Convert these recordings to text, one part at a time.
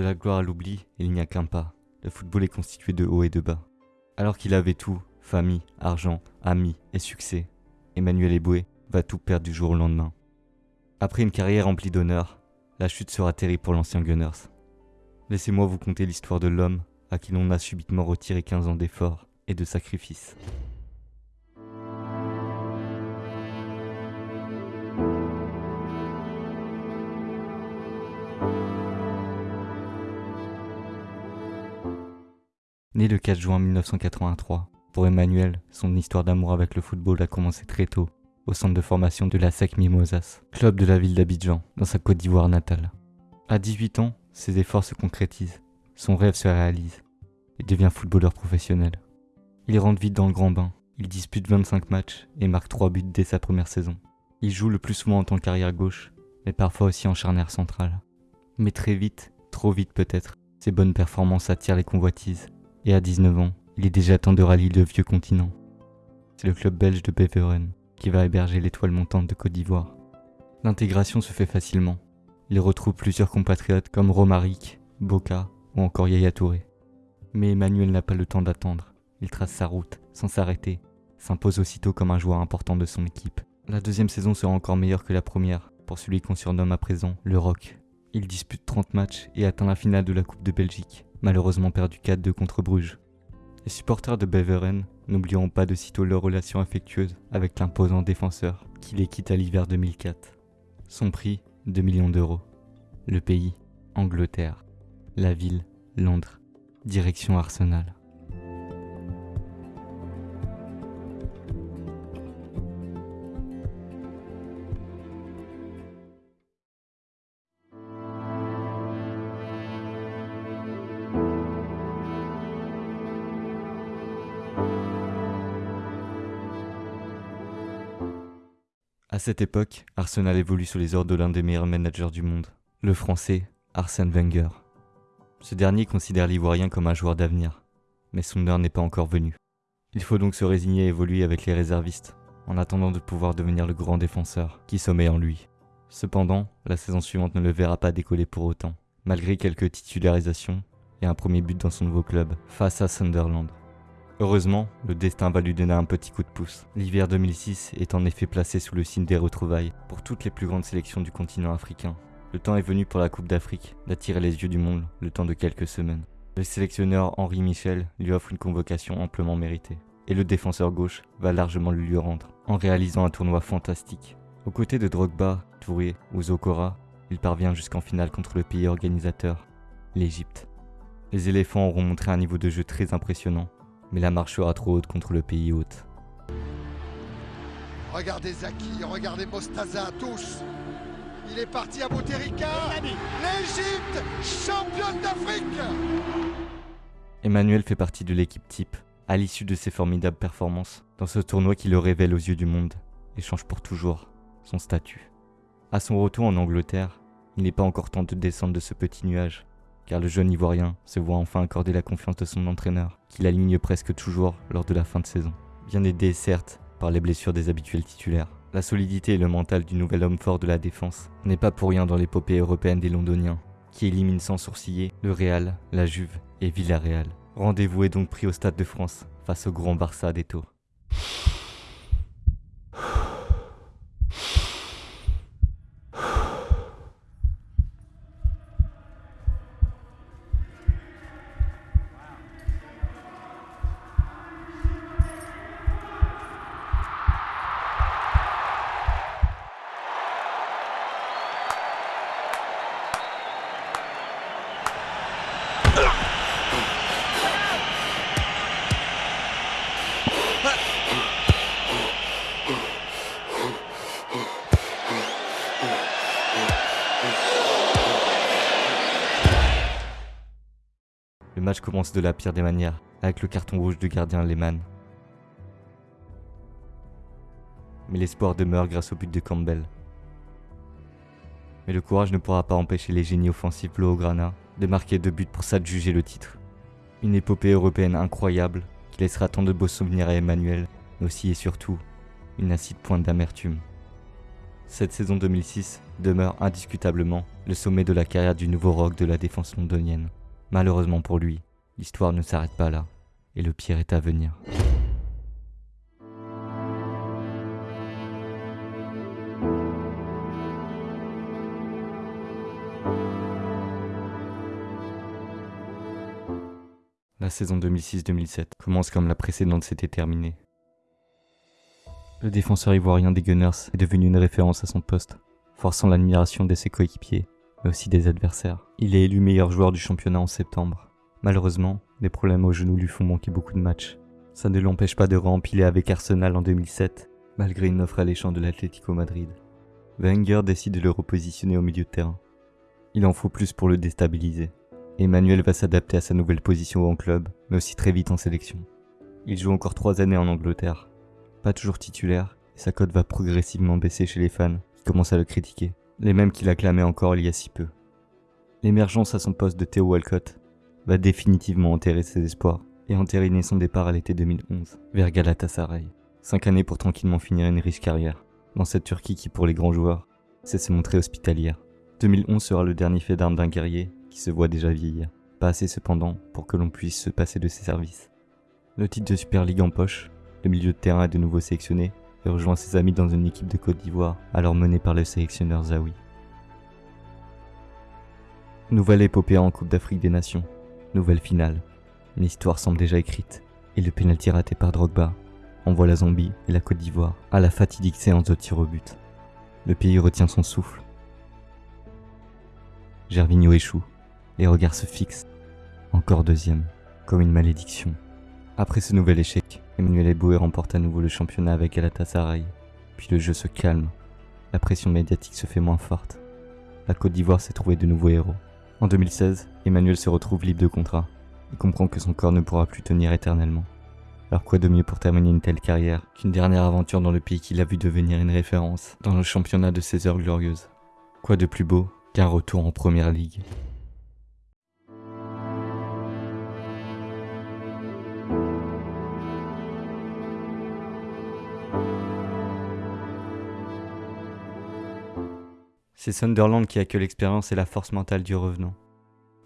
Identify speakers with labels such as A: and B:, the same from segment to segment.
A: la gloire à l'oubli, il n'y a qu'un pas. Le football est constitué de hauts et de bas. Alors qu'il avait tout, famille, argent, amis et succès, Emmanuel Eboué va tout perdre du jour au lendemain. Après une carrière remplie d'honneur, la chute sera terrible pour l'ancien Gunners. Laissez-moi vous conter l'histoire de l'homme à qui l'on a subitement retiré 15 ans d'efforts et de sacrifices. Le 4 juin 1983, pour Emmanuel, son histoire d'amour avec le football a commencé très tôt, au centre de formation de la SEC Mimosas, club de la ville d'Abidjan, dans sa Côte d'Ivoire natale. À 18 ans, ses efforts se concrétisent, son rêve se réalise. Il devient footballeur professionnel. Il rentre vite dans le grand bain, il dispute 25 matchs et marque 3 buts dès sa première saison. Il joue le plus souvent en tant qu'arrière gauche, mais parfois aussi en charnière centrale. Mais très vite, trop vite peut-être, ses bonnes performances attirent les convoitises et à 19 ans, il est déjà temps de rallier le vieux continent. C'est le club belge de Beveren qui va héberger l'étoile montante de Côte d'Ivoire. L'intégration se fait facilement. Il retrouve plusieurs compatriotes comme Romaric, Boca ou encore Yaya Touré. Mais Emmanuel n'a pas le temps d'attendre. Il trace sa route, sans s'arrêter, s'impose aussitôt comme un joueur important de son équipe. La deuxième saison sera encore meilleure que la première, pour celui qu'on surnomme à présent le Rock. Il dispute 30 matchs et atteint la finale de la Coupe de Belgique malheureusement perdu 4-2 contre Bruges. Les supporters de Beveren n'oublieront pas de sitôt leur relation affectueuse avec l'imposant défenseur qui les quitte à l'hiver 2004. Son prix 2 millions d'euros. Le pays Angleterre. La ville Londres. Direction Arsenal. À cette époque, Arsenal évolue sous les ordres de l'un des meilleurs managers du monde, le français Arsène Wenger. Ce dernier considère l'Ivoirien comme un joueur d'avenir, mais son heure n'est pas encore venue. Il faut donc se résigner à évoluer avec les réservistes, en attendant de pouvoir devenir le grand défenseur qui sommeille en lui. Cependant, la saison suivante ne le verra pas décoller pour autant, malgré quelques titularisations et un premier but dans son nouveau club, face à Sunderland. Heureusement, le destin va lui donner un petit coup de pouce. L'hiver 2006 est en effet placé sous le signe des retrouvailles pour toutes les plus grandes sélections du continent africain. Le temps est venu pour la Coupe d'Afrique d'attirer les yeux du monde le temps de quelques semaines. Le sélectionneur Henri Michel lui offre une convocation amplement méritée. Et le défenseur gauche va largement lui rendre, en réalisant un tournoi fantastique. Aux côtés de Drogba, Touré ou Zokora, il parvient jusqu'en finale contre le pays organisateur, l'Égypte. Les éléphants auront montré un niveau de jeu très impressionnant mais la marche sera trop haute contre le pays hôte.
B: Regardez Zaki, regardez Mostaza, tous Il est parti à Boutérika L'Égypte, championne d'Afrique
A: Emmanuel fait partie de l'équipe type, à l'issue de ses formidables performances, dans ce tournoi qui le révèle aux yeux du monde, et change pour toujours son statut. À son retour en Angleterre, il n'est pas encore temps de descendre de ce petit nuage, car le jeune Ivoirien se voit enfin accorder la confiance de son entraîneur, qui l'aligne presque toujours lors de la fin de saison. Bien aidé certes par les blessures des habituels titulaires. La solidité et le mental du nouvel homme fort de la défense n'est pas pour rien dans l'épopée européenne des Londoniens, qui éliminent sans sourciller le Real, la Juve et Villarreal. Rendez-vous est donc pris au Stade de France face au grand Barça des tours. Match commence de la pire des manières, avec le carton rouge du gardien Lehmann. Mais l'espoir demeure grâce au but de Campbell. Mais le courage ne pourra pas empêcher les génies offensifs Blaugrana de marquer deux buts pour s'adjuger le titre. Une épopée européenne incroyable qui laissera tant de beaux souvenirs à Emmanuel, mais aussi et surtout une acide pointe d'amertume. Cette saison 2006 demeure indiscutablement le sommet de la carrière du nouveau rock de la défense londonienne. Malheureusement pour lui, l'histoire ne s'arrête pas là, et le pire est à venir. La saison 2006-2007 commence comme la précédente s'était terminée. Le défenseur ivoirien des Gunners est devenu une référence à son poste, forçant l'admiration de ses coéquipiers, mais aussi des adversaires. Il est élu meilleur joueur du championnat en septembre. Malheureusement, des problèmes au genou lui font manquer beaucoup de matchs. Ça ne l'empêche pas de rempiler avec Arsenal en 2007, malgré une offre alléchante de l'Atlético Madrid. Wenger décide de le repositionner au milieu de terrain. Il en faut plus pour le déstabiliser. Emmanuel va s'adapter à sa nouvelle position en club, mais aussi très vite en sélection. Il joue encore trois années en Angleterre. Pas toujours titulaire, et sa cote va progressivement baisser chez les fans, qui commencent à le critiquer. Les mêmes qui l'acclamaient encore il y a si peu. L'émergence à son poste de Theo Walcott va définitivement enterrer ses espoirs et entériner son départ à l'été 2011 vers Galatasaray. Cinq années pour tranquillement finir une riche carrière dans cette Turquie qui pour les grands joueurs sait se montrer hospitalière. 2011 sera le dernier fait d'armes d'un guerrier qui se voit déjà vieillir. Pas assez cependant pour que l'on puisse se passer de ses services. Le titre de Super League en poche, le milieu de terrain est de nouveau sélectionné rejoint ses amis dans une équipe de Côte d'Ivoire, alors menée par le sélectionneur Zawi. Nouvelle épopée en Coupe d'Afrique des Nations, nouvelle finale. L'histoire semble déjà écrite, et le pénalty raté par Drogba envoie la Zambie et la Côte d'Ivoire à la fatidique séance de tir au but. Le pays retient son souffle. Gervinho échoue, les regards se fixent. Encore deuxième, comme une malédiction. Après ce nouvel échec, Emmanuel Eboué remporte à nouveau le championnat avec Galatasaray. Puis le jeu se calme. La pression médiatique se fait moins forte. La Côte d'Ivoire s'est trouvée de nouveaux héros. En 2016, Emmanuel se retrouve libre de contrat et comprend que son corps ne pourra plus tenir éternellement. Alors quoi de mieux pour terminer une telle carrière qu'une dernière aventure dans le pays qu'il a vu devenir une référence dans le championnat de ses heures glorieuses? Quoi de plus beau qu'un retour en première ligue? C'est Sunderland qui a que l'expérience et la force mentale du revenant.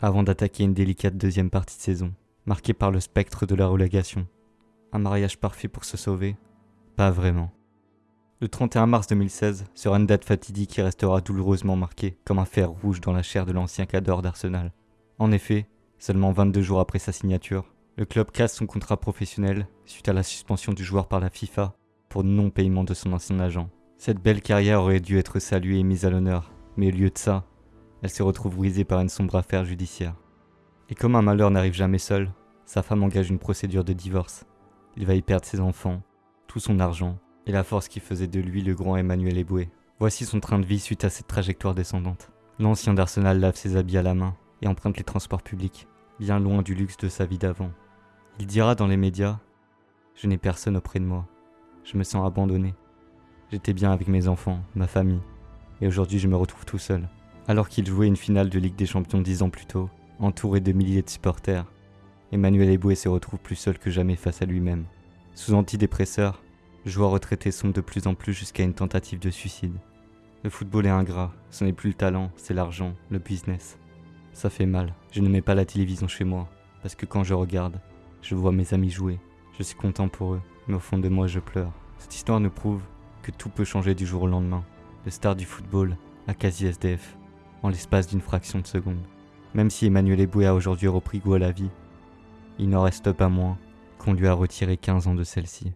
A: Avant d'attaquer une délicate deuxième partie de saison, marquée par le spectre de la relégation. Un mariage parfait pour se sauver? Pas vraiment. Le 31 mars 2016 sera une date fatidique qui restera douloureusement marquée comme un fer rouge dans la chair de l'ancien cadre d'Arsenal. En effet, seulement 22 jours après sa signature, le club casse son contrat professionnel suite à la suspension du joueur par la FIFA pour non-paiement de son ancien agent. Cette belle carrière aurait dû être saluée et mise à l'honneur, mais au lieu de ça, elle se retrouve brisée par une sombre affaire judiciaire. Et comme un malheur n'arrive jamais seul, sa femme engage une procédure de divorce. Il va y perdre ses enfants, tout son argent, et la force qui faisait de lui le grand Emmanuel Eboué. Voici son train de vie suite à cette trajectoire descendante. L'ancien d'Arsenal lave ses habits à la main et emprunte les transports publics, bien loin du luxe de sa vie d'avant. Il dira dans les médias Je n'ai personne auprès de moi. Je me sens abandonné. J'étais bien avec mes enfants, ma famille, et aujourd'hui je me retrouve tout seul. Alors qu'il jouait une finale de Ligue des Champions dix ans plus tôt, entouré de milliers de supporters, Emmanuel Eboué se retrouve plus seul que jamais face à lui-même. Sous antidépresseur, joueur retraité sombre de plus en plus jusqu'à une tentative de suicide. Le football est ingrat, ce n'est plus le talent, c'est l'argent, le business. Ça fait mal, je ne mets pas la télévision chez moi, parce que quand je regarde, je vois mes amis jouer. Je suis content pour eux, mais au fond de moi je pleure. Cette histoire nous prouve tout peut changer du jour au lendemain. Le star du football à quasi SDF, en l'espace d'une fraction de seconde. Même si Emmanuel Eboué a aujourd'hui repris goût à la vie, il n'en reste pas moins qu'on lui a retiré 15 ans de celle-ci.